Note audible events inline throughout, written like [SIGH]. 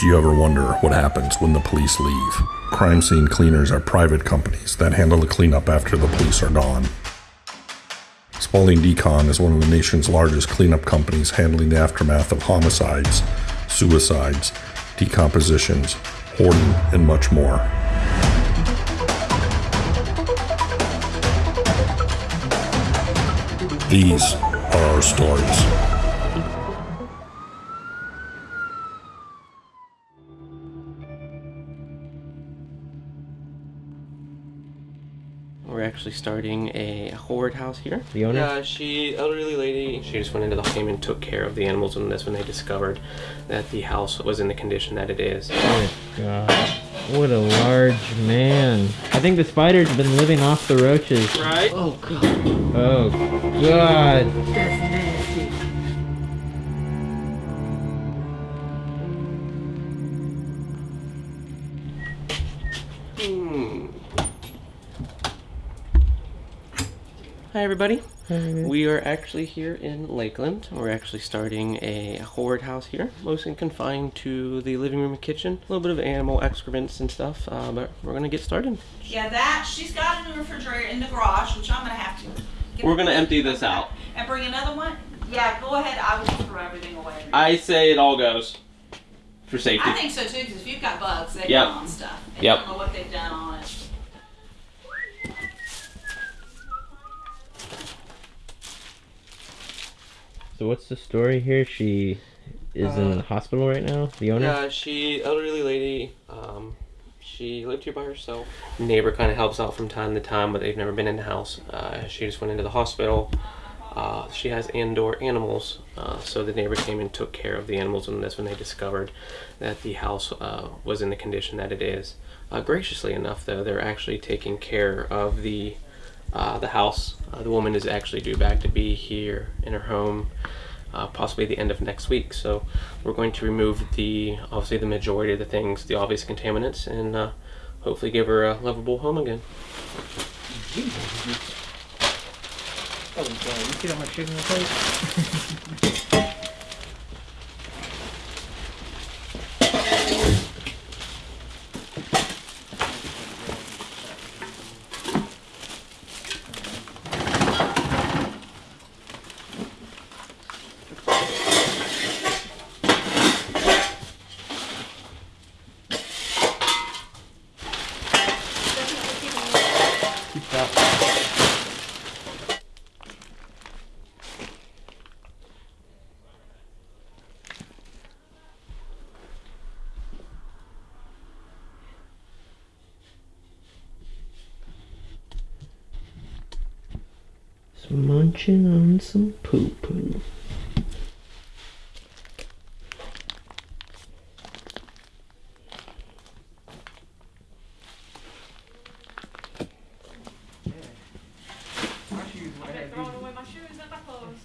Do you ever wonder what happens when the police leave? Crime scene cleaners are private companies that handle the cleanup after the police are gone. Spalding Decon is one of the nation's largest cleanup companies handling the aftermath of homicides, suicides, decompositions, hoarding, and much more. These are our stories. We're actually starting a hoard house here. The owner? Yeah, she, elderly lady, she just went into the home and took care of the animals, and that's when they discovered that the house was in the condition that it is. Oh god. What a large man. I think the spider's been living off the roaches. Right? Oh god. Hmm. Hi, everybody. We are actually here in Lakeland. We're actually starting a hoard house here, mostly confined to the living room and kitchen. A little bit of animal excrements and stuff, uh, but we're gonna get started. Yeah, that she's got a new refrigerator in the garage, which I'm gonna have to. get- We're gonna empty this out. And bring another one. Yeah, go ahead. I will throw everything away. I say it all goes for safety. I think so too, because if you've got bugs, they Yep. go on stuff. And Yep. You don't know what they've done on it. So what's the story here? She is in Uh, the hospital right now? The owner? Yeah, she elderly lady. Um, she lived here by herself. Neighbor kind of helps out from time to time, but they've never been in the house. Uh, she just went into the hospital. Uh, she has indoor animals, uh, so the neighbor came and took care of the animals, and that's when they discovered that the house uh, was in the condition that it is. Uh, graciously enough, though, they're actually taking care of the uh, the house. Uh, the woman is actually due back to be here in her home uh, possibly the end of next week. So we're going to remove the obviously the majority of the things, the obvious contaminants, and uh, hopefully give her a livable home again. Oh god, you see how much [LAUGHS] munching on some poo poo. Throwing away my shoes and my clothes.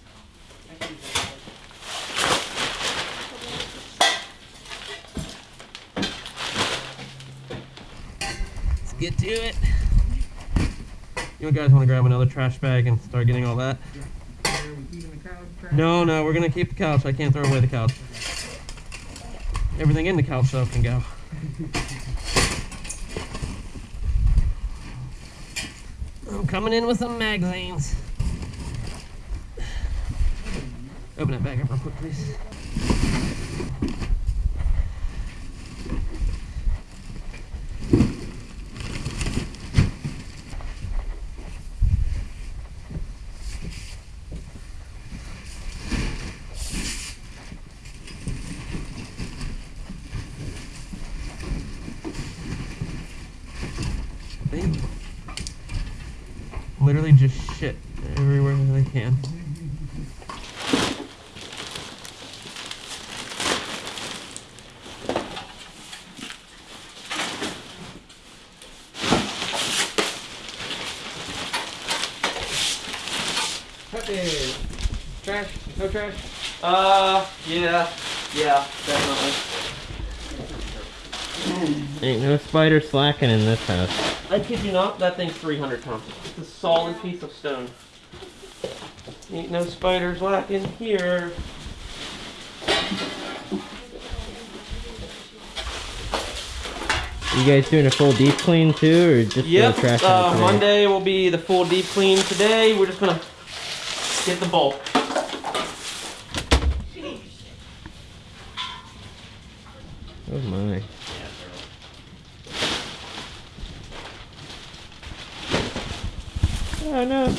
Let's get to it. You guys want to grab another trash bag and start getting all that? No, no, we're gonna keep the couch. I can't throw away the couch. Everything in the couch though can go. I'm coming in with some magazines. Open that bag up real quick, please. They literally just shit everywhere they can. Hey, trash? Uh, yeah, yeah, definitely. Ain't no spider slacking in this house. I kid you not, that thing's 300 pounds. It's a solid piece of stone. Ain't no spiders lacking here. You guys doing a full deep clean too, or just Yep. the trash out Uh. Monday will be the full deep clean. Today we're just gonna get the bulk. Oh my. Oh no.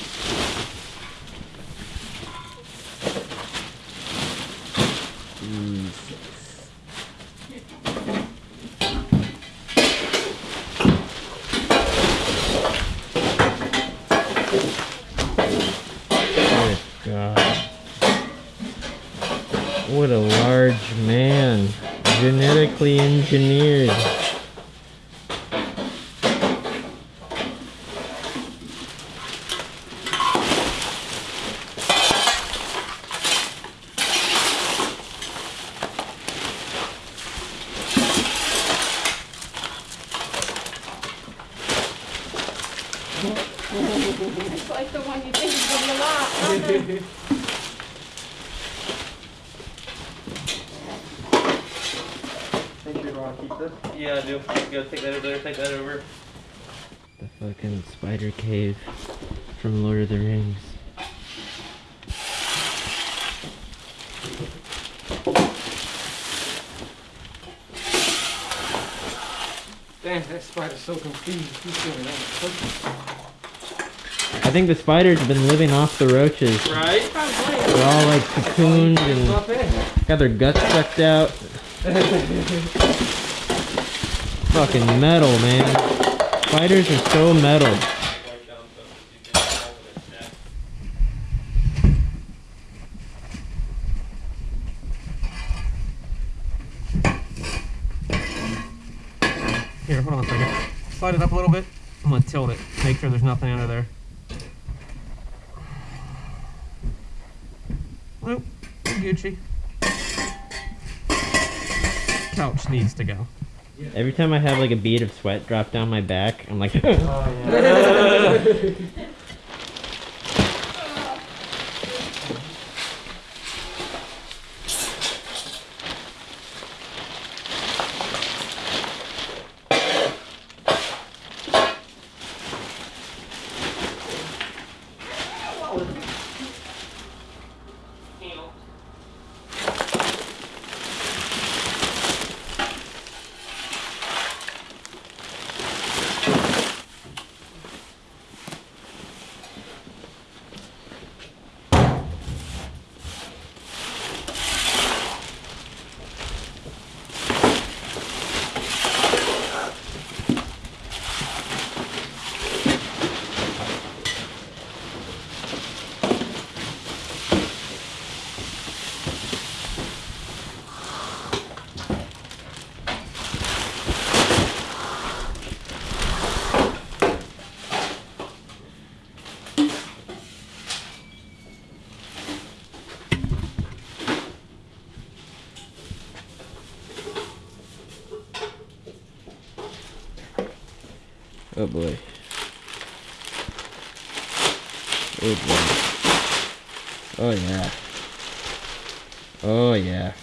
Good God. What a large man. Genetically engineered. It's like the one you think is gonna be a lot. Think you're gonna keep this? Yeah, I do. You gotta take that over there. Take that over. The fucking spider cave from Lord of the Rings. Damn, that spider's so confused. He's doing that. I think the spiders have been living off the roaches. Right? They're all like cocooned and got their guts sucked out. [LAUGHS] Fucking metal, man. Spiders are so metal. Here, hold on a second. Slide it up a little bit. I'm gonna tilt it. Make sure there's nothing under there. Nope. Gucci. Couch needs to go. Every time I have like a bead of sweat drop down my back, I'm like, [LAUGHS] oh [LAUGHS] Oh, boy. Oh boy. Oh yeah. Oh yeah.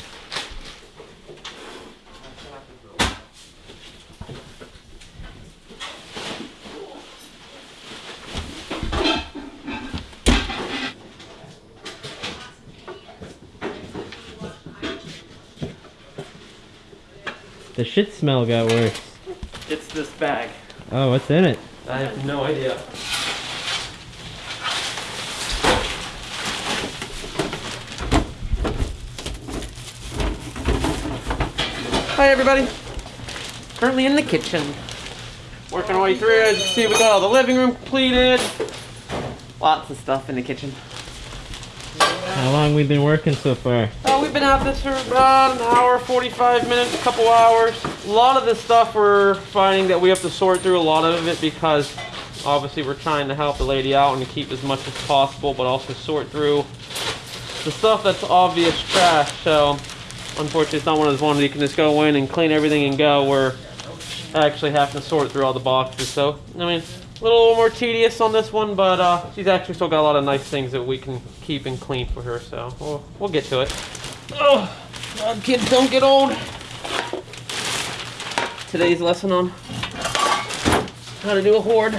The shit smell got worse. It's this bag. Oh, what's in it? I have no idea. Hi everybody. Currently in the kitchen. Working our way through. As you can see, we got all the living room completed. Lots of stuff in the kitchen. How long we been working so far? Uh, we've been at this for about an hour, 45 minutes, a couple hours. A lot of this stuff we're finding that we have to sort through a lot of it because obviously we're trying to help the lady out and keep as much as possible, but also sort through the stuff that's obvious trash. So unfortunately, it's not one of those ones you can just go in and clean everything and go. We're actually having to sort through all the boxes. So I mean, a little more tedious on this one, but uh, she's actually still got a lot of nice things that we can keep and clean for her. So we'll, we'll get to it. Oh, kids don't get old. Today's lesson on how to do a hoard.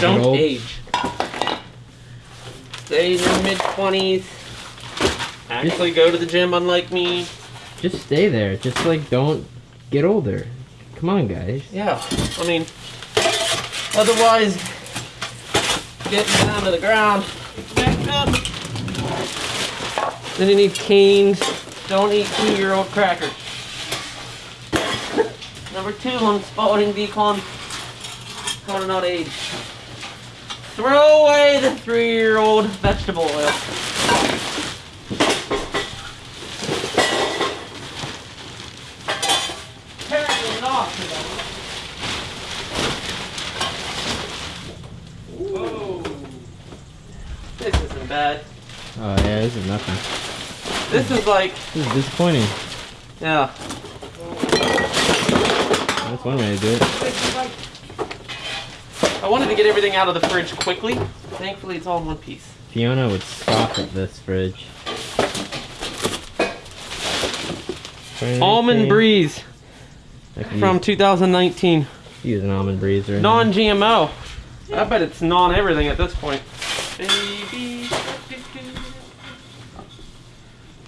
Don't Don't age. Stay in your mid twenties. Actually, go to the gym, unlike me. Just stay there. Just like don't get older. Come on, guys. Yeah, I mean, otherwise, getting down to the ground, back up. Then you need canes. Don't eat two-year-old crackers. Number two on Spalding Decon. How to not age. Throw away the three-year-old vegetable oil. Apparently not. Whoa. This isn't bad. Oh yeah, this is nothing. This is like, This is disappointing. yeah. That's one way to do it. I wanted to get everything out of the fridge quickly. Thankfully, it's all in one piece. Fiona would scoff at this fridge. Almond Breeze from use, 2019. use an almond breeze right. Non-GMO. I bet it's non-everything at this point. Baby.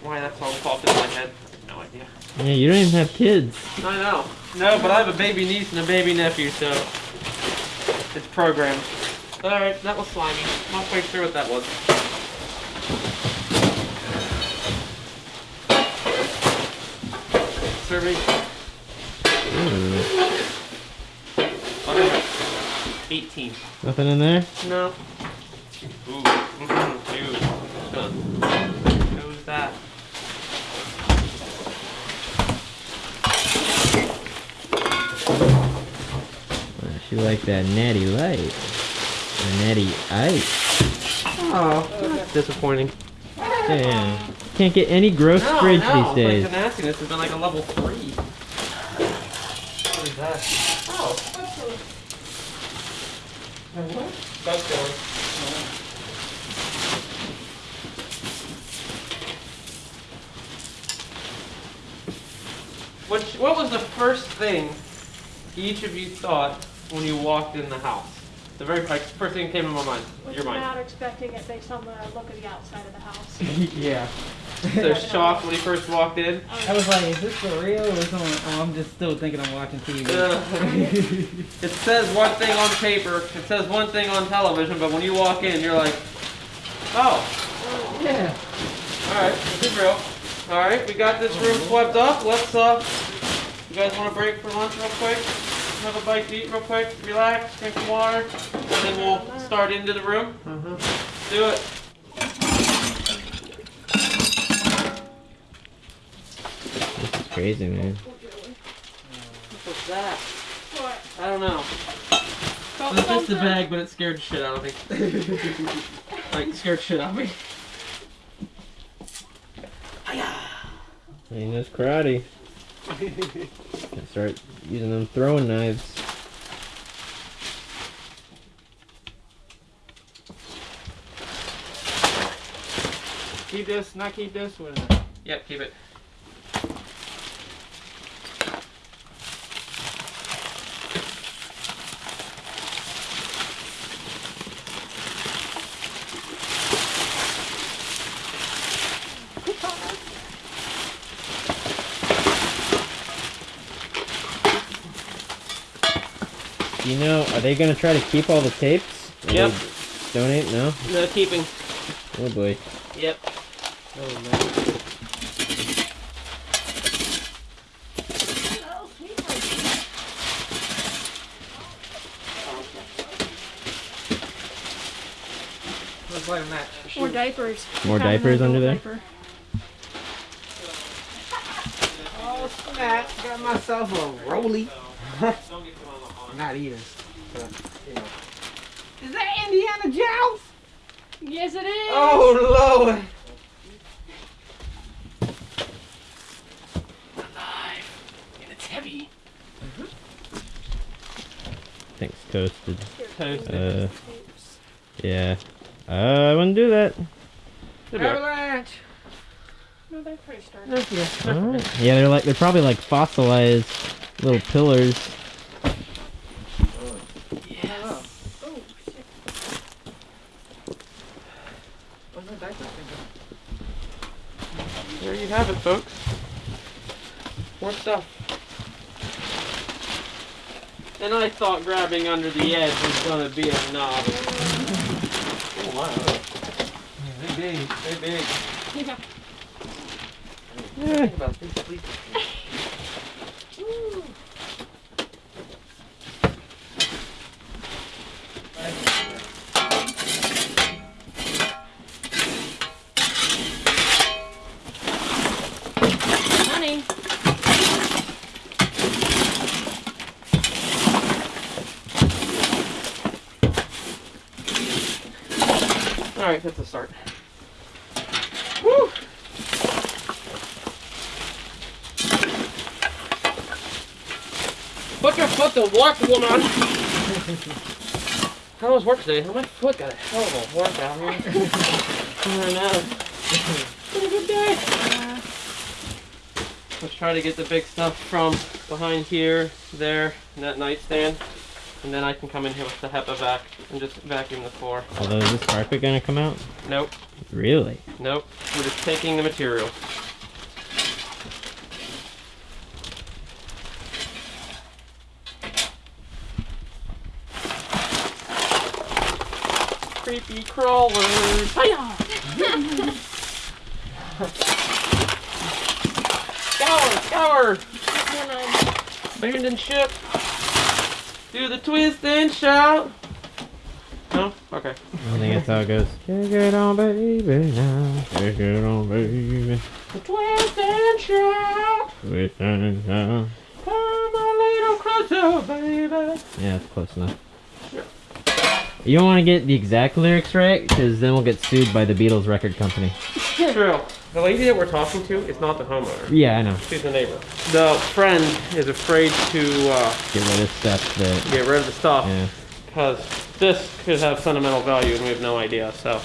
Why that song popped in my head? No idea. Yeah, you don't even have kids. I know. No, but I have a baby niece and a baby nephew, so it's programmed. Alright, that was slimy. I'm halfway through what that was. Survey. Hmm. Ooh, 18. nothing in there? No. Ooh. Mm-hmm. Dude. Huh. Who's that? Uh, She like that natty light. Or natty ice. Oh, that's disappointing. Yeah. Can't get any gross No, fridge no, these days. Like the nastiness has been like a level three. What is that? Oh. Bug killer. What, what was the first thing each of you thought when you walked in the house? The very like, first thing that came to my mind, Was your mind. not expecting it based on the look of the outside of the house. [LAUGHS] yeah. So shocked when he first walked in. I was like, is this for real or something? Oh, I'm just still thinking I'm watching TV. [LAUGHS] It says one thing on paper, it says one thing on television, but when you walk in, you're like, oh, yeah. alright, this is real. Alright, we got this room swept up. Let's, uh, you guys want a break for lunch real quick? Have a bite to eat real quick, relax, drink some water, and then we'll start into the room. Mm-hmm. Do it. This is crazy, man. What's that? What? I don't know. Felt It's just a bag, but it scared the shit out of me. [LAUGHS] like, scared shit out of me. He knows karate. Can start using them throwing knives. Keep this, not keep this. What is it? Yep, keep it. You know, are they gonna try to keep all the tapes? Or Yep. Donate? No? No keeping. Oh boy. Yep. Oh man. Oh. Let's light a match. More diapers. More Found diapers under there? diaper. Oh snap! Got myself a roly. [LAUGHS] Not eating. But, you know. Is that Indiana Jones? Yes, it is. Oh lord. Thanks, toasted. Toasted. Uh, yeah. Uh, I wouldn't do that. Avalanche. No, they're pretty sturdy. Alright. Yeah, they're like they're probably like fossilized Little pillars. There you have it, folks. More stuff. And I thought grabbing under the edge was gonna be a knob. Oh wow. They big. They big. Think about these Alright, that's a start. Woo! Put your foot to work, woman! [LAUGHS] How was work today? My foot got a hell of a workout here. [LAUGHS] I know. Been a good day. Let's try to get the big stuff from behind here, there, and that nightstand. And then I can come in here with the HEPA vac and just vacuum the floor. Although is this carpet gonna come out? Nope. Really? Nope, we're just taking the material. Creepy crawlers. Hiya! [LAUGHS] scour, scour! Abandoned ship. Do the twist and shout. No? Okay. I don't think that's how it goes. Take it on, baby, now. Take it on, baby. The twist and shout. Twist and shout. Come a little closer, baby. Yeah, that's close enough. You don't want to get the exact lyrics right, because then we'll get sued by the Beatles record company. True. The lady that we're talking to is not the homeowner. Yeah, I know. She's the neighbor. The friend is afraid to uh, Get rid of stuff that. get rid of the stuff Yeah. because this could have sentimental value and we have no idea. So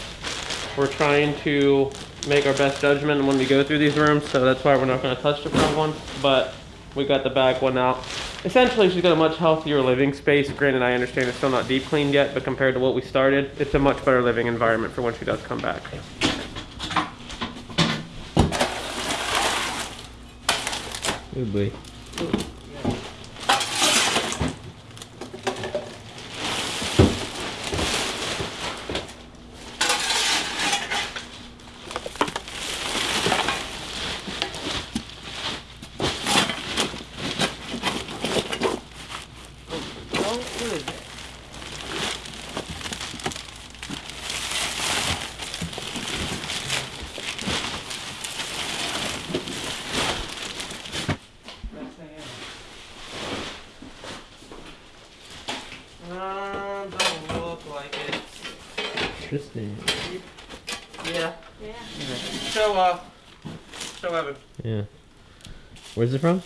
we're trying to make our best judgment when we go through these rooms. So that's why we're not going to touch the front one. But we got the back one out. Essentially, she's got a much healthier living space. Granted, I understand it's still not deep cleaned yet, but compared to what we started, it's a much better living environment for when she does come back. Oh boy. Um, don't look like it. Interesting. Yeah. Show, uh, show Evan. Yeah. Where's it from?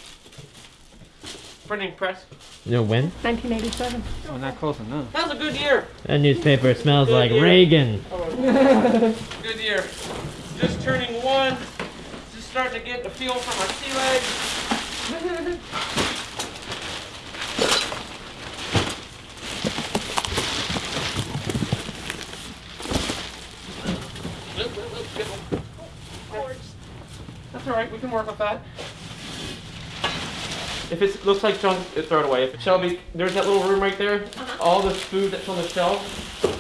Printing press. No, when? 1987. We're not close enough. That was a good year. That newspaper smells Good like year. Reagan. [LAUGHS] Good year. Just turning one. Just starting to get the feel for my sea legs. [LAUGHS] Oop, oop, oop, get one. That's alright, we can work with that. If it looks like junk, throw it away. If Shelby, there's that little room right there. All the food that's on the shelf,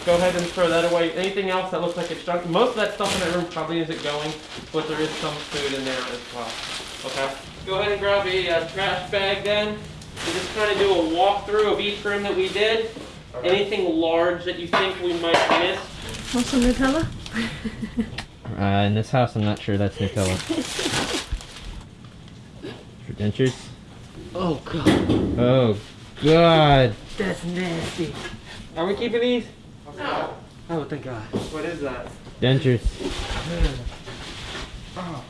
go ahead and throw that away. Anything else that looks like it's junk, most of that stuff in that room probably isn't going, but there is some food in there as well. Okay? Go ahead and grab a uh, trash bag then. We just kind of do a walkthrough of each room that we did. Anything large that you think we might miss. Want some Nutella? [LAUGHS] Uh, in this house, I'm not sure that's Nutella. [LAUGHS] For dentures? Oh god, Oh, God. that's nasty. Are we keeping these? No. Oh, thank God. What is that? Dentures. Oh,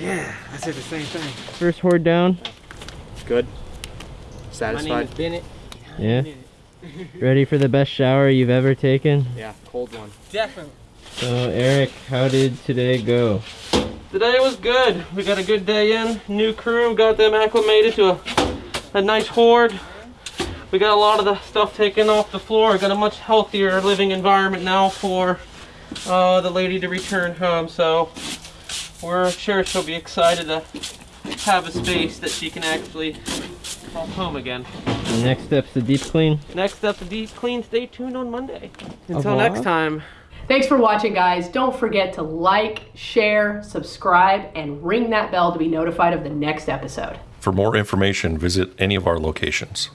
yeah, I said the same thing. First horde down. Good. Satisfied. My name Satisfied? is Bennett. Yeah. [LAUGHS] Ready for the best shower you've ever taken? Yeah, cold one. Definitely. So, Eric, how did today go? Today was good. We got a good day in. New crew, got them acclimated to a a nice hoard. We got a lot of the stuff taken off the floor. Got a much healthier living environment now for uh, the lady to return home. So we're sure she'll be excited to have a space that she can actually call home again. The next step's the deep clean. Next up, the deep clean. Stay tuned on Monday. Until next time. Thanks for watching, guys. Don't forget to like, share, subscribe, and ring that bell to be notified of the next episode. For more information, visit any of our locations.